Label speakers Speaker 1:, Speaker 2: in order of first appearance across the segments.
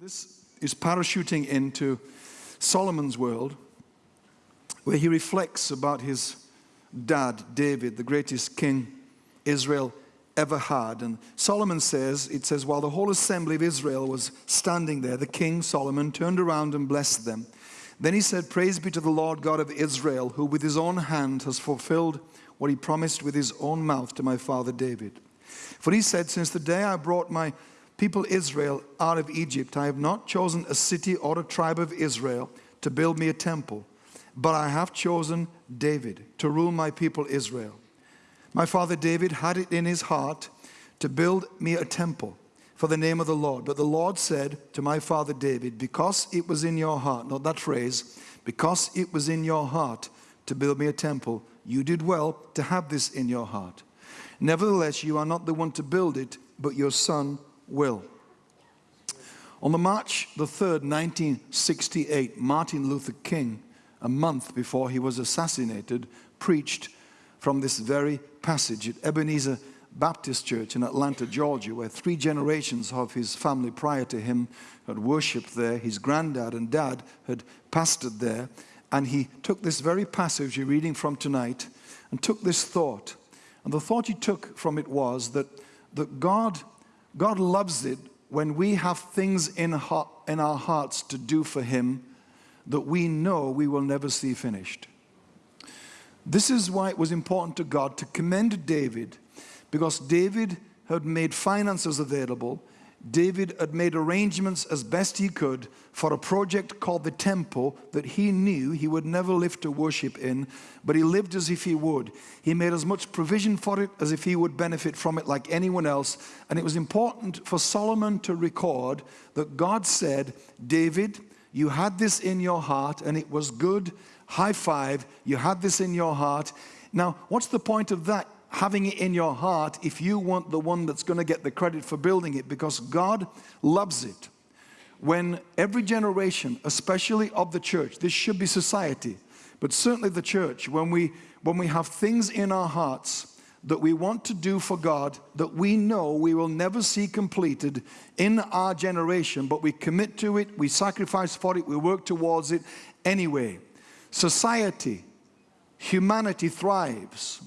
Speaker 1: This is parachuting into Solomon's world, where he reflects about his dad, David, the greatest king Israel ever had. And Solomon says, it says, while the whole assembly of Israel was standing there, the king, Solomon, turned around and blessed them. Then he said, Praise be to the Lord God of Israel, who with his own hand has fulfilled what he promised with his own mouth to my father David. For he said, Since the day I brought my people Israel out of Egypt, I have not chosen a city or a tribe of Israel to build me a temple, but I have chosen David to rule my people Israel. My father David had it in his heart to build me a temple for the name of the Lord. But the Lord said to my father David, because it was in your heart, not that phrase, because it was in your heart to build me a temple, you did well to have this in your heart. Nevertheless, you are not the one to build it, but your son will. On the March the 3rd, 1968, Martin Luther King, a month before he was assassinated, preached from this very passage at Ebenezer Baptist Church in Atlanta, Georgia, where three generations of his family prior to him had worshipped there. His granddad and dad had pastored there. And he took this very passage you're reading from tonight and took this thought. And the thought he took from it was that, that God God loves it when we have things in, in our hearts to do for Him that we know we will never see finished. This is why it was important to God to commend David because David had made finances available David had made arrangements as best he could for a project called the temple that he knew he would never live to worship in, but he lived as if he would. He made as much provision for it as if he would benefit from it like anyone else. And it was important for Solomon to record that God said, David, you had this in your heart and it was good. High five, you had this in your heart. Now, what's the point of that? Having it in your heart if you want the one that's going to get the credit for building it because God loves it. When every generation, especially of the church, this should be society, but certainly the church, when we, when we have things in our hearts that we want to do for God that we know we will never see completed in our generation, but we commit to it, we sacrifice for it, we work towards it anyway. Society, humanity thrives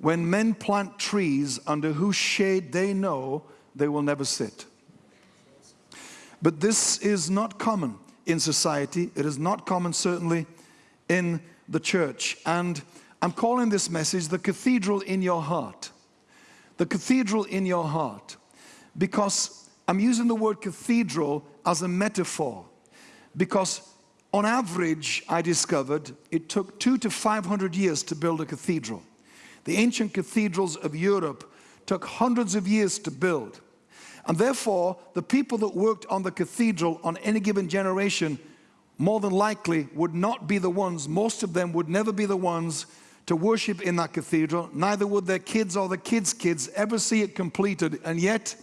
Speaker 1: when men plant trees under whose shade they know they will never sit. But this is not common in society. It is not common, certainly, in the church. And I'm calling this message the cathedral in your heart. The cathedral in your heart. Because I'm using the word cathedral as a metaphor. Because on average, I discovered it took two to 500 years to build a cathedral. The ancient cathedrals of Europe took hundreds of years to build. And therefore, the people that worked on the cathedral on any given generation more than likely would not be the ones, most of them would never be the ones to worship in that cathedral. Neither would their kids or the kids' kids ever see it completed. And yet,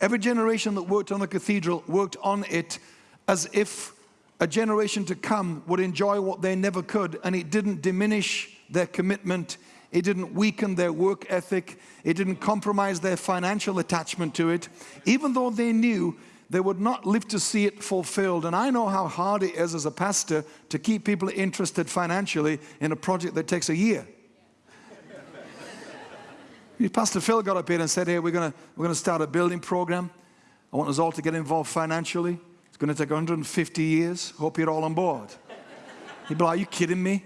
Speaker 1: every generation that worked on the cathedral worked on it as if a generation to come would enjoy what they never could. And it didn't diminish their commitment it didn't weaken their work ethic. It didn't compromise their financial attachment to it, even though they knew they would not live to see it fulfilled. And I know how hard it is as a pastor to keep people interested financially in a project that takes a year. pastor Phil got up here and said, hey, we're gonna, we're gonna start a building program. I want us all to get involved financially. It's gonna take 150 years. Hope you're all on board. He'd be like, are you kidding me?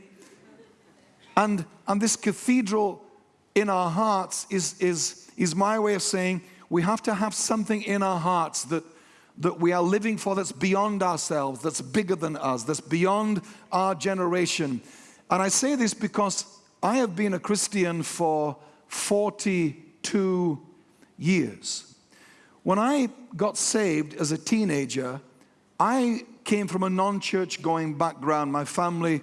Speaker 1: And, and this cathedral in our hearts is, is, is my way of saying we have to have something in our hearts that, that we are living for that's beyond ourselves, that's bigger than us, that's beyond our generation. And I say this because I have been a Christian for 42 years. When I got saved as a teenager, I came from a non-church going background. My family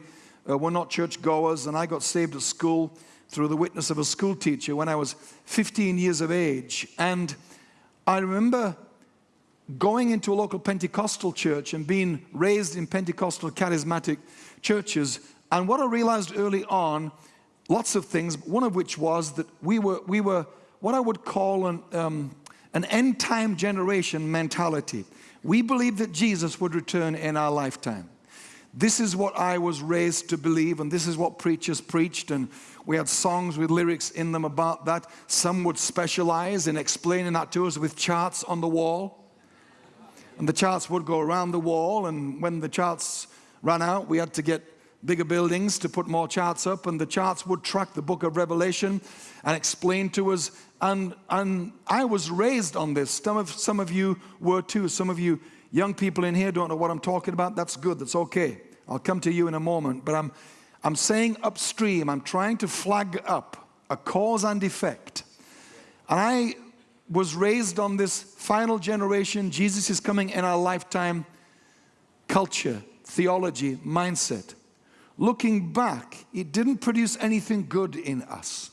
Speaker 1: uh, were not church goers, and I got saved at school through the witness of a school teacher when I was 15 years of age. And I remember going into a local Pentecostal church and being raised in Pentecostal charismatic churches. And what I realized early on, lots of things, one of which was that we were, we were what I would call an, um, an end time generation mentality. We believed that Jesus would return in our lifetime. This is what I was raised to believe, and this is what preachers preached, and we had songs with lyrics in them about that. Some would specialize in explaining that to us with charts on the wall. And the charts would go around the wall, and when the charts ran out, we had to get bigger buildings to put more charts up, and the charts would track the book of Revelation and explain to us. And, and I was raised on this. Some of, some of you were too. Some of you young people in here don't know what I'm talking about. That's good. That's okay. I'll come to you in a moment. But I'm, I'm saying upstream, I'm trying to flag up a cause and effect. And I was raised on this final generation, Jesus is coming in our lifetime culture, theology, mindset. Looking back, it didn't produce anything good in us.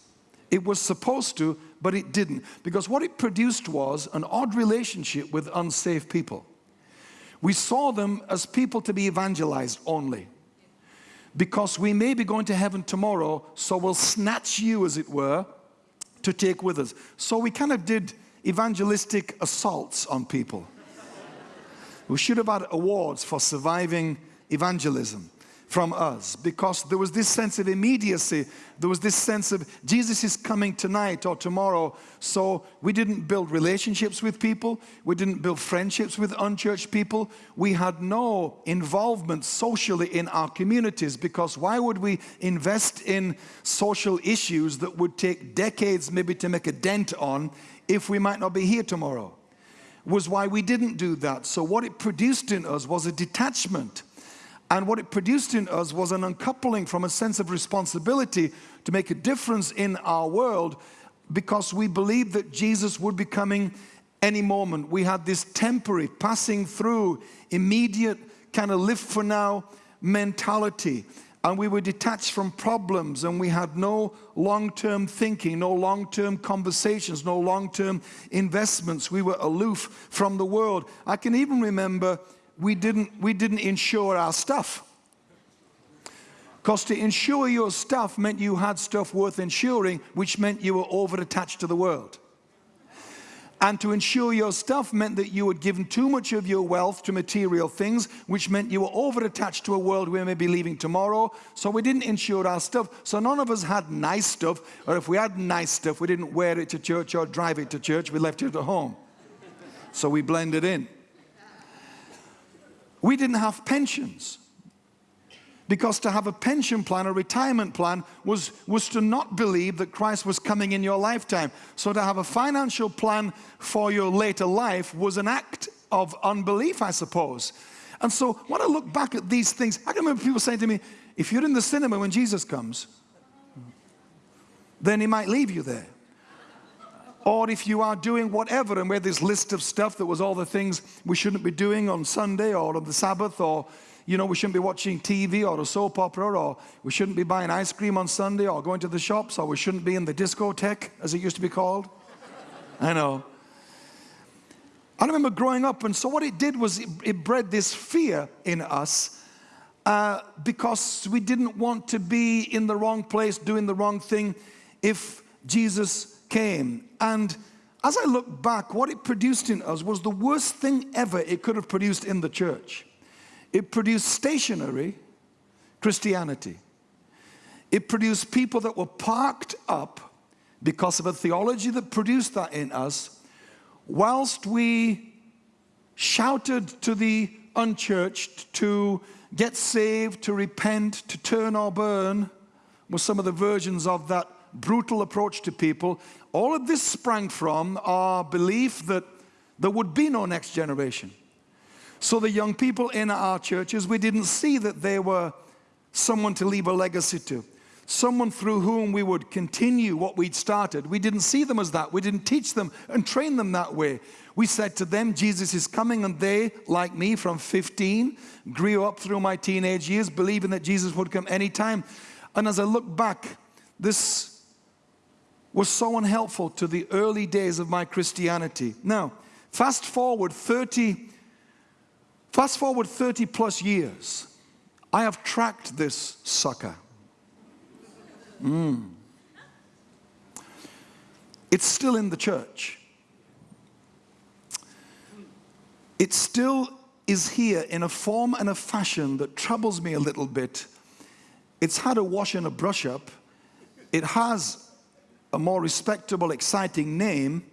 Speaker 1: It was supposed to, but it didn't. Because what it produced was an odd relationship with unsafe people. We saw them as people to be evangelized only. Because we may be going to heaven tomorrow, so we'll snatch you, as it were, to take with us. So we kind of did evangelistic assaults on people. we should have had awards for surviving evangelism from us because there was this sense of immediacy. There was this sense of Jesus is coming tonight or tomorrow. So we didn't build relationships with people. We didn't build friendships with unchurched people. We had no involvement socially in our communities because why would we invest in social issues that would take decades maybe to make a dent on if we might not be here tomorrow? Was why we didn't do that. So what it produced in us was a detachment and what it produced in us was an uncoupling from a sense of responsibility to make a difference in our world because we believed that Jesus would be coming any moment. We had this temporary, passing through, immediate, kind of live for now mentality. And we were detached from problems and we had no long-term thinking, no long-term conversations, no long-term investments. We were aloof from the world. I can even remember we didn't, we didn't insure our stuff. Because to insure your stuff meant you had stuff worth insuring, which meant you were over attached to the world. And to insure your stuff meant that you had given too much of your wealth to material things, which meant you were over attached to a world we may be leaving tomorrow. So we didn't insure our stuff. So none of us had nice stuff, or if we had nice stuff, we didn't wear it to church or drive it to church, we left it at home. So we blended in. We didn't have pensions. Because to have a pension plan, a retirement plan, was, was to not believe that Christ was coming in your lifetime. So to have a financial plan for your later life was an act of unbelief, I suppose. And so when I look back at these things, I can remember people saying to me, if you're in the cinema when Jesus comes, then he might leave you there. Or if you are doing whatever, and we had this list of stuff that was all the things we shouldn't be doing on Sunday or on the Sabbath, or you know, we shouldn't be watching TV or a soap opera, or we shouldn't be buying ice cream on Sunday or going to the shops, or we shouldn't be in the discotheque, as it used to be called. I know. I remember growing up, and so what it did was it, it bred this fear in us uh, because we didn't want to be in the wrong place, doing the wrong thing if Jesus came. And as I look back, what it produced in us was the worst thing ever it could have produced in the church. It produced stationary Christianity. It produced people that were parked up because of a theology that produced that in us, whilst we shouted to the unchurched to get saved, to repent, to turn or burn, were some of the versions of that brutal approach to people. All of this sprang from our belief that there would be no next generation. So the young people in our churches, we didn't see that they were someone to leave a legacy to, someone through whom we would continue what we'd started. We didn't see them as that. We didn't teach them and train them that way. We said to them, Jesus is coming, and they, like me, from 15, grew up through my teenage years believing that Jesus would come anytime. And as I look back, this was so unhelpful to the early days of my Christianity. Now, fast forward 30, fast forward 30 plus years, I have tracked this sucker. Mm. It's still in the church. it still is here in a form and a fashion that troubles me a little bit. It's had a wash and a brush up. It has a more respectable, exciting name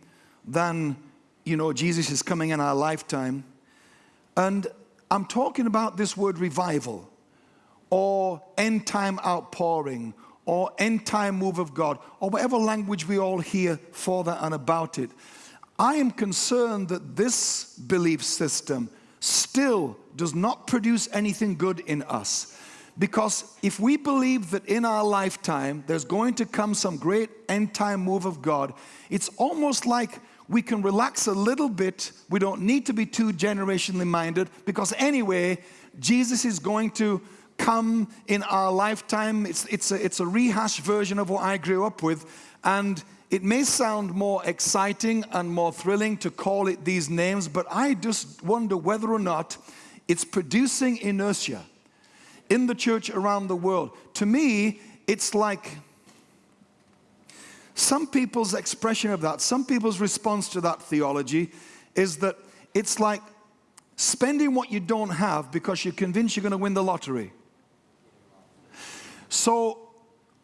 Speaker 1: than, you know, Jesus is coming in our lifetime. And I'm talking about this word revival or end time outpouring or end time move of God or whatever language we all hear for that and about it. I am concerned that this belief system still does not produce anything good in us. Because if we believe that in our lifetime there's going to come some great end time move of God, it's almost like we can relax a little bit. We don't need to be too generationally minded because anyway, Jesus is going to come in our lifetime. It's, it's, a, it's a rehashed version of what I grew up with. And it may sound more exciting and more thrilling to call it these names, but I just wonder whether or not it's producing inertia in the church around the world. To me, it's like some people's expression of that, some people's response to that theology is that it's like spending what you don't have because you're convinced you're going to win the lottery. So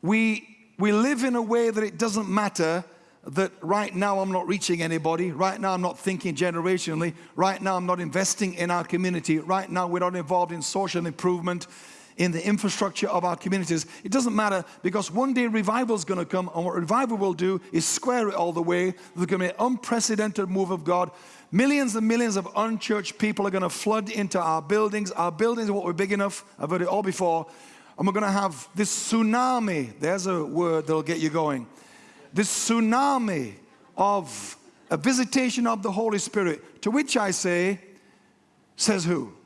Speaker 1: we, we live in a way that it doesn't matter that right now I'm not reaching anybody, right now I'm not thinking generationally, right now I'm not investing in our community, right now we're not involved in social improvement, in the infrastructure of our communities. It doesn't matter because one day revival is going to come and what revival will do is square it all the way. There's going to be an unprecedented move of God. Millions and millions of unchurched people are going to flood into our buildings. Our buildings are what we're big enough. I've heard it all before. And we're going to have this tsunami. There's a word that'll get you going. This tsunami of a visitation of the Holy Spirit. To which I say, says who?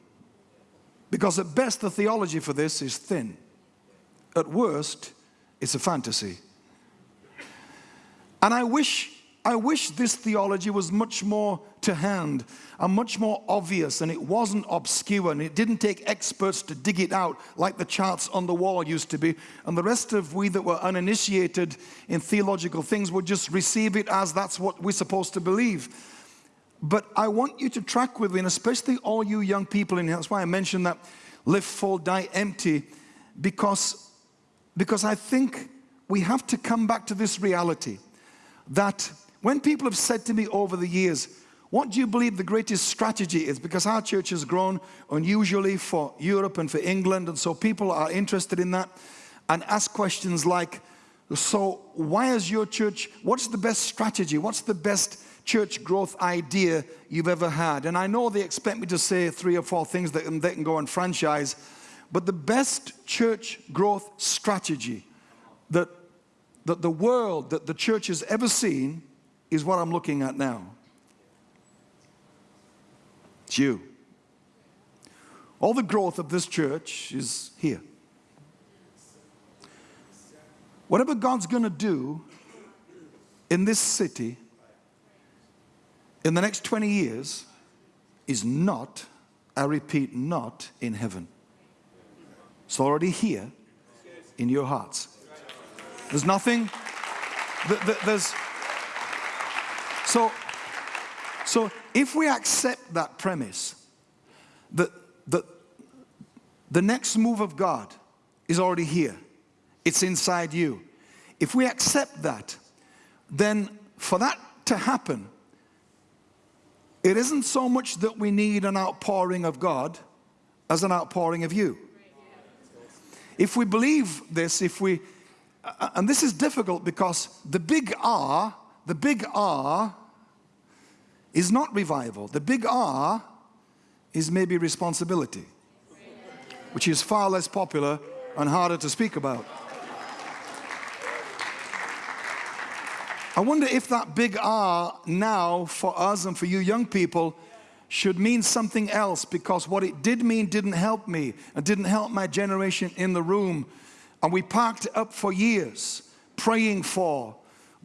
Speaker 1: Because at best the theology for this is thin. At worst, it's a fantasy. And I wish I wish this theology was much more to hand and much more obvious and it wasn't obscure and it didn't take experts to dig it out like the charts on the wall used to be and the rest of we that were uninitiated in theological things would just receive it as that's what we're supposed to believe. But I want you to track with me and especially all you young people in here, that's why I mentioned that live full, die empty because, because I think we have to come back to this reality that when people have said to me over the years, what do you believe the greatest strategy is? Because our church has grown unusually for Europe and for England, and so people are interested in that and ask questions like, so why is your church, what's the best strategy? What's the best church growth idea you've ever had? And I know they expect me to say three or four things that they can go and franchise, but the best church growth strategy that, that the world, that the church has ever seen is what I'm looking at now. It's you. All the growth of this church is here. Whatever God's going to do in this city in the next 20 years is not, I repeat, not in heaven. It's already here in your hearts. There's nothing, there's, so, so if we accept that premise, that, that the next move of God is already here, it's inside you. If we accept that, then for that to happen, it isn't so much that we need an outpouring of God as an outpouring of you. If we believe this, if we, and this is difficult because the big R, the big R is not revival. The big R is maybe responsibility, which is far less popular and harder to speak about. I wonder if that big R now for us and for you young people should mean something else because what it did mean didn't help me and didn't help my generation in the room. And we parked up for years praying for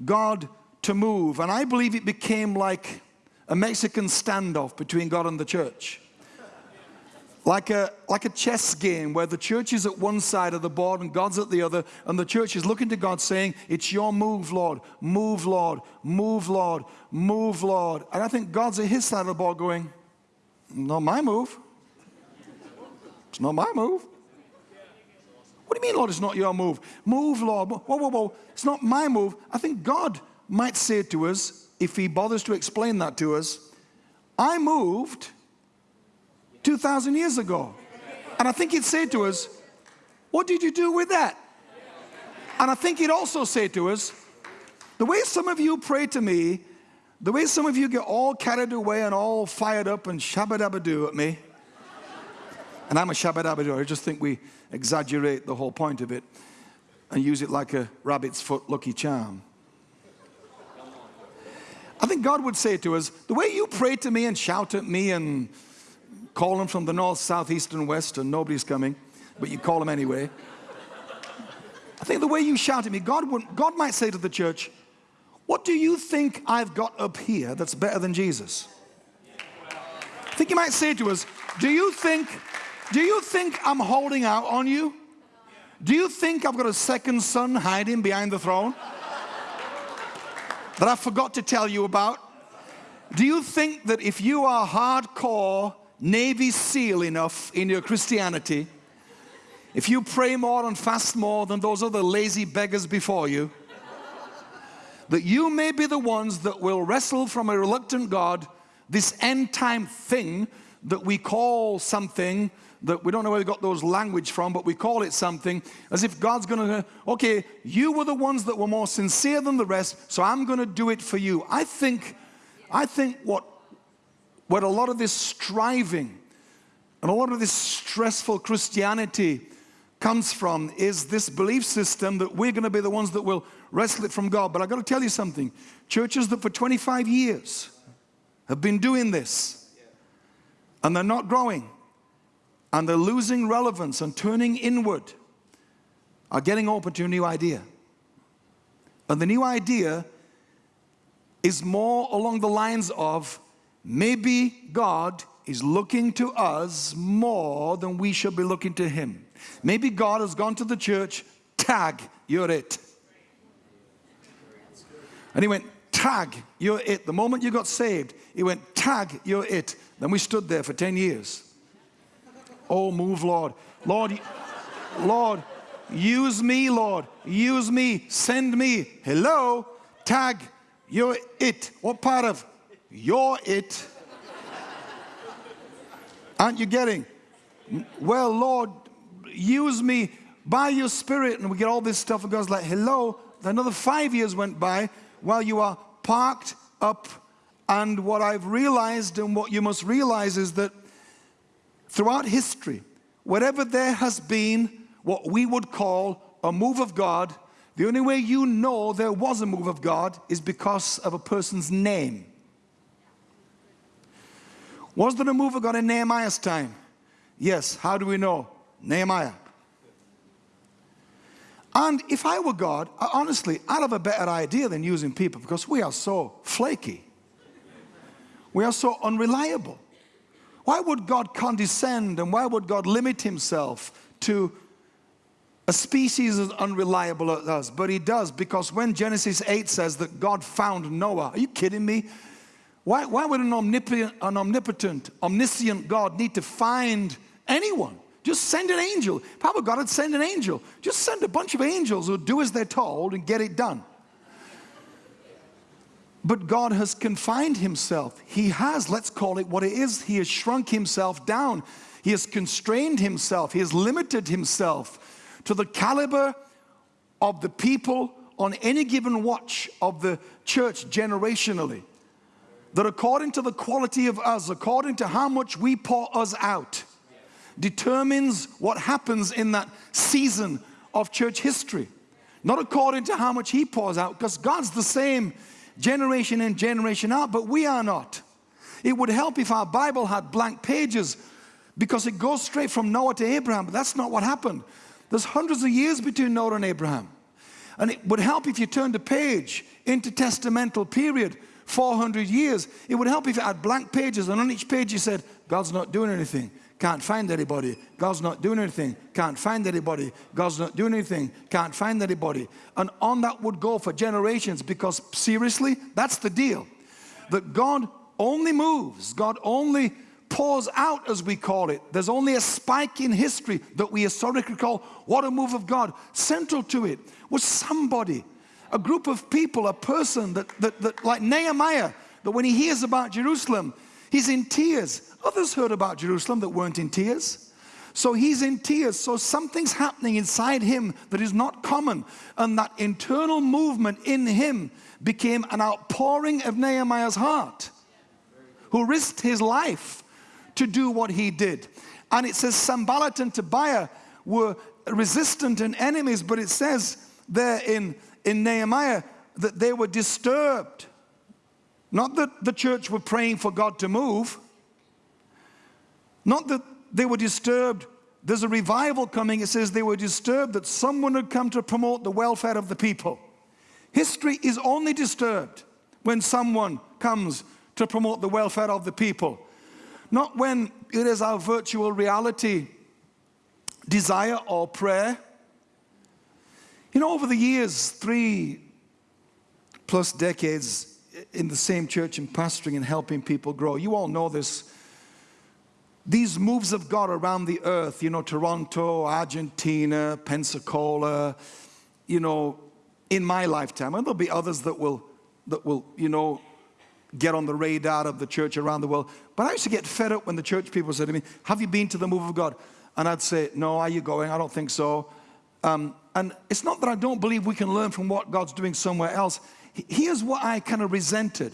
Speaker 1: God to move. And I believe it became like a Mexican standoff between God and the church. Like a, like a chess game where the church is at one side of the board and God's at the other, and the church is looking to God saying, It's your move, Lord, move, Lord, move, Lord, move, Lord. And I think God's at his side of the board going, not my move. It's not my move. What do you mean, Lord, it's not your move? Move, Lord. Whoa, whoa, whoa. It's not my move. I think God might say to us, if he bothers to explain that to us, I moved 2,000 years ago. And I think he'd say to us, what did you do with that? And I think he'd also say to us, the way some of you pray to me, the way some of you get all carried away and all fired up and shabba-dabba-doo at me, and I'm a shabba-dabba-doo, I just think we exaggerate the whole point of it and use it like a rabbit's foot lucky charm. I think God would say to us, the way you pray to me and shout at me and call them from the north, south, east, and west, and nobody's coming, but you call them anyway. I think the way you shout at me, God, would, God might say to the church, what do you think I've got up here that's better than Jesus? I think he might say to us, do you think, do you think I'm holding out on you? Do you think I've got a second son hiding behind the throne? that I forgot to tell you about? Do you think that if you are hardcore Navy SEAL enough in your Christianity, if you pray more and fast more than those other lazy beggars before you, that you may be the ones that will wrestle from a reluctant God this end time thing that we call something that we don't know where we got those language from, but we call it something as if God's going to, okay, you were the ones that were more sincere than the rest, so I'm going to do it for you. I think, I think what, what a lot of this striving and a lot of this stressful Christianity comes from is this belief system that we're going to be the ones that will wrestle it from God. But I've got to tell you something. Churches that for 25 years have been doing this and they're not growing and they're losing relevance and turning inward are getting open to a new idea. And the new idea is more along the lines of maybe God is looking to us more than we should be looking to him. Maybe God has gone to the church, tag, you're it. And he went, tag, you're it. The moment you got saved, he went, tag, you're it. Then we stood there for 10 years. Oh, move, Lord. Lord, Lord, use me, Lord. Use me. Send me. Hello? Tag. You're it. What part of you're it? Aren't you getting? Well, Lord, use me by your spirit. And we get all this stuff and God's like, hello. Another five years went by while you are parked up. And what I've realized and what you must realize is that throughout history, wherever there has been what we would call a move of God, the only way you know there was a move of God is because of a person's name. Was move of God in Nehemiah's time? Yes. How do we know? Nehemiah. And if I were God, honestly, I'd have a better idea than using people because we are so flaky. We are so unreliable. Why would God condescend and why would God limit himself to a species as unreliable as us? But he does because when Genesis 8 says that God found Noah, are you kidding me? Why, why would an omnipotent, an omnipotent, omniscient God need to find anyone? Just send an angel. How God would send an angel? Just send a bunch of angels who do as they're told and get it done. But God has confined himself. He has, let's call it what it is. He has shrunk himself down. He has constrained himself. He has limited himself to the caliber of the people on any given watch of the church generationally. That according to the quality of us, according to how much we pour us out, determines what happens in that season of church history. Not according to how much he pours out, because God's the same generation in, generation out, but we are not. It would help if our Bible had blank pages because it goes straight from Noah to Abraham, but that's not what happened. There's hundreds of years between Noah and Abraham. And it would help if you turned a page into testamental period, 400 years. It would help if it had blank pages and on each page you said, God's not doing anything. Can't find anybody. God's not doing anything. Can't find anybody. God's not doing anything. Can't find anybody. And on that would go for generations because seriously, that's the deal. That God only moves, God only pours out, as we call it. There's only a spike in history that we historically call what a move of God. Central to it was somebody, a group of people, a person that, that, that like Nehemiah, that when he hears about Jerusalem, he's in tears. Others heard about Jerusalem that weren't in tears. So he's in tears. So something's happening inside him that is not common. And that internal movement in him became an outpouring of Nehemiah's heart, who risked his life to do what he did. And it says Sanballat and Tobiah were resistant and enemies, but it says there in, in Nehemiah that they were disturbed. Not that the church were praying for God to move, not that they were disturbed. There's a revival coming. It says they were disturbed that someone had come to promote the welfare of the people. History is only disturbed when someone comes to promote the welfare of the people. Not when it is our virtual reality desire or prayer. You know, over the years, three plus decades in the same church and pastoring and helping people grow, you all know this. These moves of God around the earth, you know, Toronto, Argentina, Pensacola, you know, in my lifetime, and there'll be others that will, that will, you know, get on the radar of the church around the world. But I used to get fed up when the church people said to me, have you been to the move of God? And I'd say, no, are you going? I don't think so. Um, and it's not that I don't believe we can learn from what God's doing somewhere else. Here's what I kind of resented.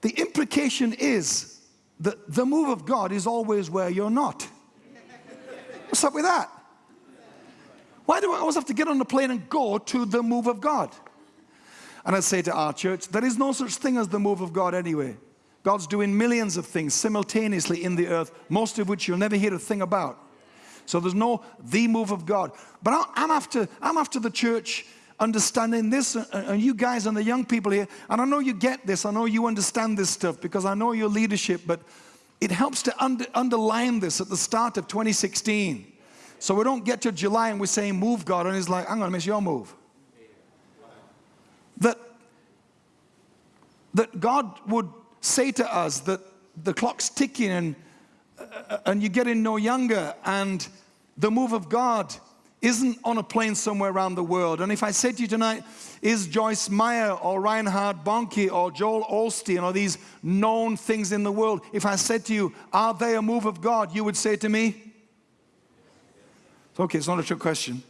Speaker 1: The implication is that the move of God is always where you're not. What's up with that? Why do I always have to get on the plane and go to the move of God? And I say to our church, there is no such thing as the move of God anyway. God's doing millions of things simultaneously in the earth, most of which you'll never hear a thing about. So there's no the move of God. But I'm after, I'm after the church understanding this, and you guys and the young people here, and I know you get this, I know you understand this stuff because I know your leadership, but it helps to under, underline this at the start of 2016. So we don't get to July and we're saying, move God, and He's like, I'm gonna miss your move. That, that God would say to us that the clock's ticking and, uh, and you're getting no younger and the move of God isn't on a plane somewhere around the world. And if I said to you tonight, is Joyce Meyer or Reinhard Bonnke or Joel Osteen or these known things in the world, if I said to you, are they a move of God, you would say to me, It's Okay, it's not a trick question.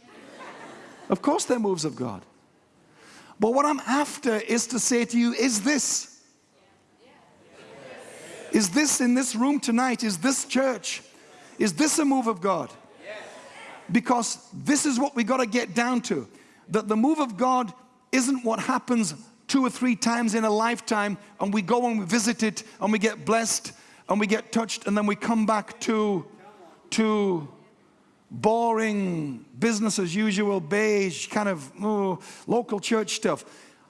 Speaker 1: of course they're moves of God. But what I'm after is to say to you, is this? Is this in this room tonight? Is this church? Is this a move of God? Because this is what we got to get down to. That the move of God isn't what happens two or three times in a lifetime and we go and we visit it and we get blessed and we get touched and then we come back to, to boring, business as usual, beige, kind of local church stuff.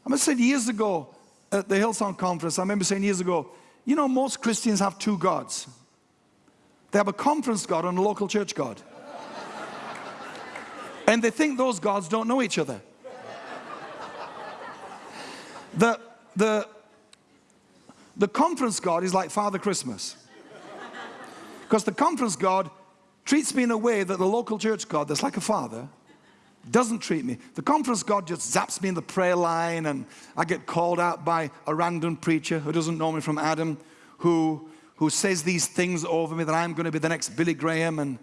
Speaker 1: I must say years ago at the Hillsong conference, I remember saying years ago, you know most Christians have two gods. They have a conference God and a local church God. and they think those gods don't know each other. The, the, the conference God is like Father Christmas. Because the conference God treats me in a way that the local church God, that's like a father, doesn't treat me. The conference God just zaps me in the prayer line and I get called out by a random preacher who doesn't know me from Adam, who, who says these things over me that I'm going to be the next Billy Graham and,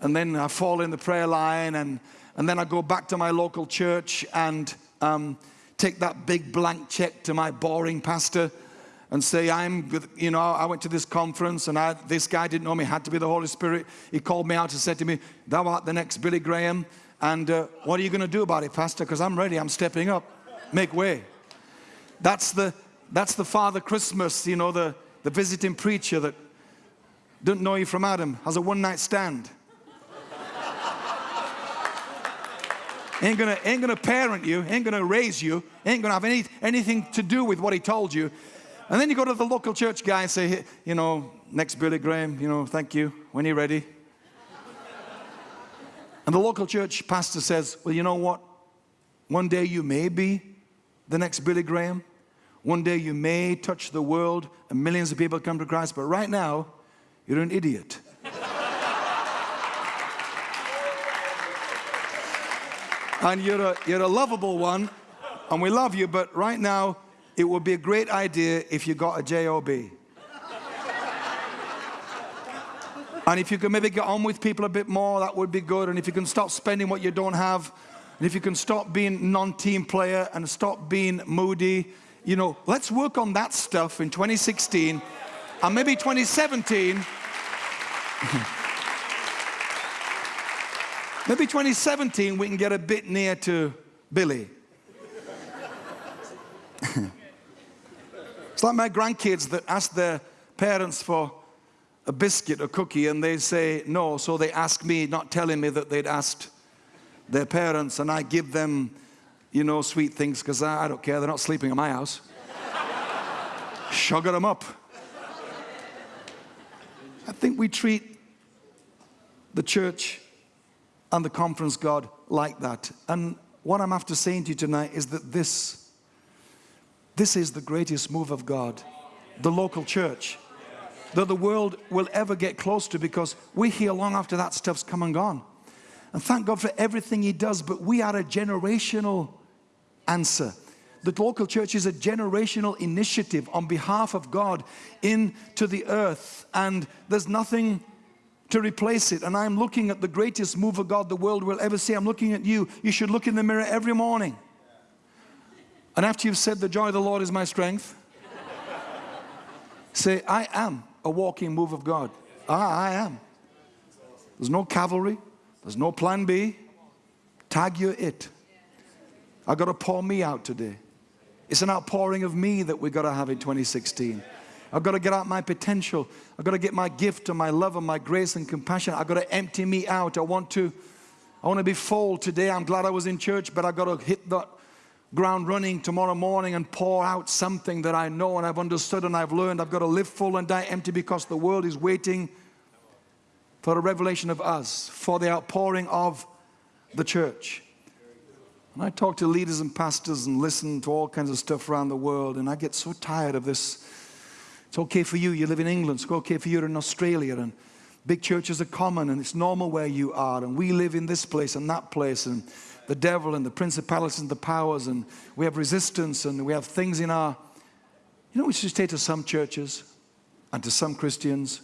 Speaker 1: and then I fall in the prayer line and, and then I go back to my local church and um, take that big blank check to my boring pastor and say, I'm, with you know, I went to this conference and I, this guy didn't know me, had to be the Holy Spirit. He called me out and said to me, thou art the next Billy Graham. And uh, what are you going to do about it, Pastor? Because I'm ready, I'm stepping up. Make way. That's the, that's the Father Christmas, you know, the, the visiting preacher that didn't know you from Adam, has a one night stand. ain't gonna, ain't gonna parent you, ain't gonna raise you, ain't gonna have any, anything to do with what he told you. And then you go to the local church guy and say, you know, next Billy Graham, you know, thank you, when you're ready. And the local church pastor says, well, you know what? One day you may be the next Billy Graham. One day you may touch the world and millions of people come to Christ. But right now, you're an idiot. and you're a, you're a lovable one, and we love you, but right now, it would be a great idea if you got a job. And if you can maybe get on with people a bit more, that would be good. And if you can stop spending what you don't have, and if you can stop being non-team player and stop being moody, you know, let's work on that stuff in 2016 and maybe 2017. maybe 2017 we can get a bit near to Billy. it's like my grandkids that ask their parents for a biscuit a cookie and they say no, so they ask me, not telling me that they'd asked their parents and I give them, you know, sweet things because I, I, don't care. They're not sleeping in my house. Sugar them up. I think we treat the church and the conference God like that. And what I'm after saying to you tonight is that this, this is the greatest move of God, the local church, that the world will ever get close to because we're here long after that stuff's come and gone. And thank God for everything He does, but we are a generational answer. The local church is a generational initiative on behalf of God into the earth, and there's nothing to replace it. And I'm looking at the greatest move of God the world will ever see. I'm looking at you. You should look in the mirror every morning. And after you've said, The joy of the Lord is my strength, say, I am a walking move of God. Ah, I am. There's no cavalry, there's no plan B. Tag you it. I got to pour me out today. It's an outpouring of me that we've got to have in 2016. I've got to get out my potential. I've got to get my gift and my love and my grace and compassion. I've got to empty me out. I want to, I want to be full today. I'm glad I was in church, but I've got to hit that ground running tomorrow morning and pour out something that I know and I've understood and I've learned. I've got to live full and die empty because the world is waiting for a revelation of us, for the outpouring of the church. And I talk to leaders and pastors and listen to all kinds of stuff around the world, and I get so tired of this. It's okay for you, you live in England, it's okay for you in Australia, and big churches are common, and it's normal where you are, and we live in this place and that place, and the devil and the principalities and the powers, and we have resistance, and we have things in our. You know, we should say to some churches and to some Christians,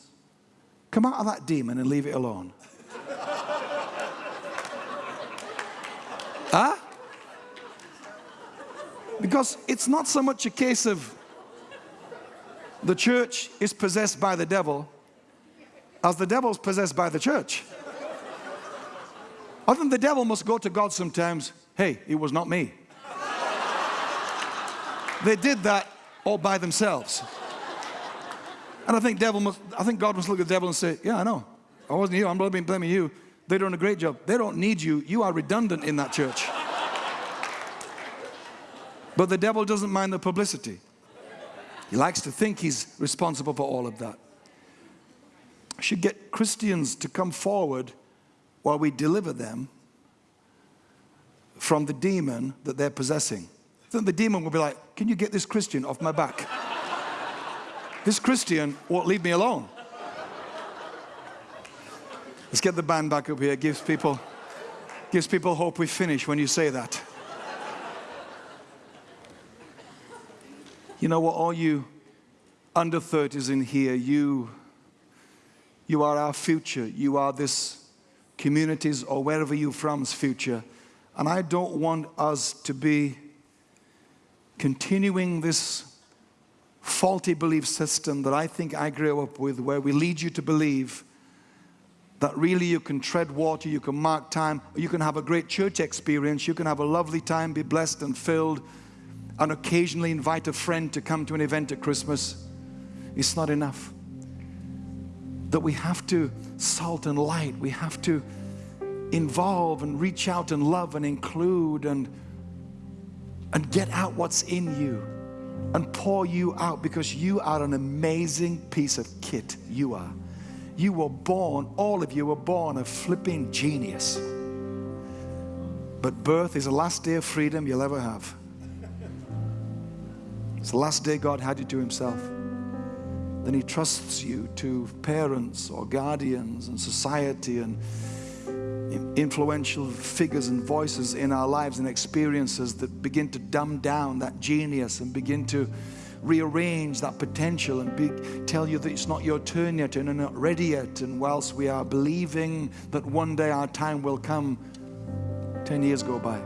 Speaker 1: Come out of that demon and leave it alone. huh? Because it's not so much a case of the church is possessed by the devil as the devil's possessed by the church. Other than the devil must go to God sometimes, hey, it was not me. they did that all by themselves. And I think devil must, I think God must look at the devil and say, yeah, I know. I wasn't you. I'm blaming, blaming you. They're doing a great job. They don't need you. You are redundant in that church. But the devil doesn't mind the publicity. He likes to think he's responsible for all of that. I should get Christians to come forward while we deliver them from the demon that they're possessing. Then the demon will be like, can you get this Christian off my back? This Christian won't leave me alone. Let's get the band back up here. It gives people, gives people hope we finish when you say that. You know what, all you under 30s in here, you, you are our future. You are this community's or wherever you're from's future. And I don't want us to be continuing this faulty belief system that I think I grew up with where we lead you to believe that really you can tread water, you can mark time, you can have a great church experience, you can have a lovely time, be blessed and filled, and occasionally invite a friend to come to an event at Christmas. It's not enough. That we have to salt and light, we have to involve and reach out and love and include and, and get out what's in you and pour you out because you are an amazing piece of kit. You are. You were born, all of you were born a flipping genius. But birth is the last day of freedom you'll ever have. It's the last day God had you to Himself. Then He trusts you to parents or guardians and society and influential figures and voices in our lives and experiences that begin to dumb down that genius and begin to rearrange that potential and be, tell you that it's not your turn yet and you're not ready yet. And whilst we are believing that one day our time will come, 10 years go by.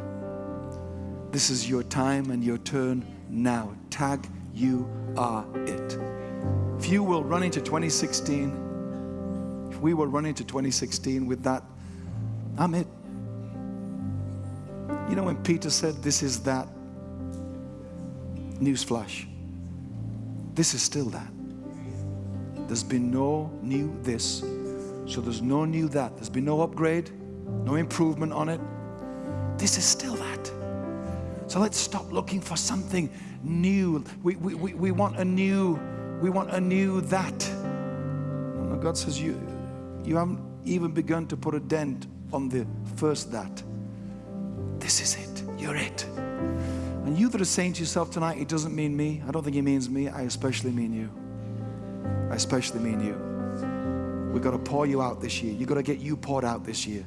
Speaker 1: This is your time and your turn now. Tag, you are it. If you will run into 2016, if we will run into 2016 with that, I'm it. You know when Peter said, This is that, newsflash. This is still that. There's been no new this, so there's no new that. There's been no upgrade, no improvement on it. This is still that. So let's stop looking for something new. We, we, we, we want a new, we want a new that. And God says, you, you haven't even begun to put a dent on the first that. This is it. You're it. And you that are saying to yourself tonight, it doesn't mean me. I don't think it means me. I especially mean you. I especially mean you. We've got to pour you out this year. You've got to get you poured out this year.